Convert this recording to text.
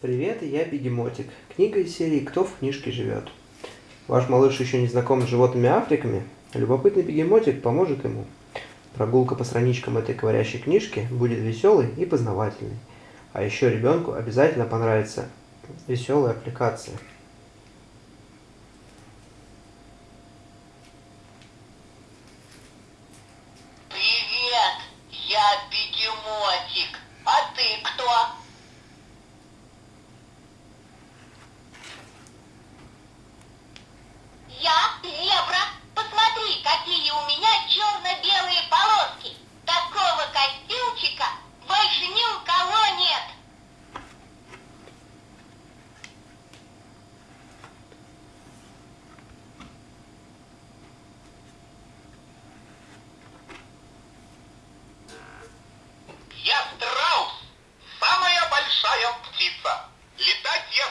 Привет, я Бегемотик. Книга из серии «Кто в книжке живет?». Ваш малыш еще не знаком с животными Африками? Любопытный Бегемотик поможет ему. Прогулка по страничкам этой говорящей книжки будет веселой и познавательной. А еще ребенку обязательно понравится веселая аппликация. Привет, я Бегемотик. А ты кто? Я зебра. Посмотри, какие у меня черно-белые полоски. Такого костюмчика больше ни у кого нет. Я страус, самая большая птица. Летать я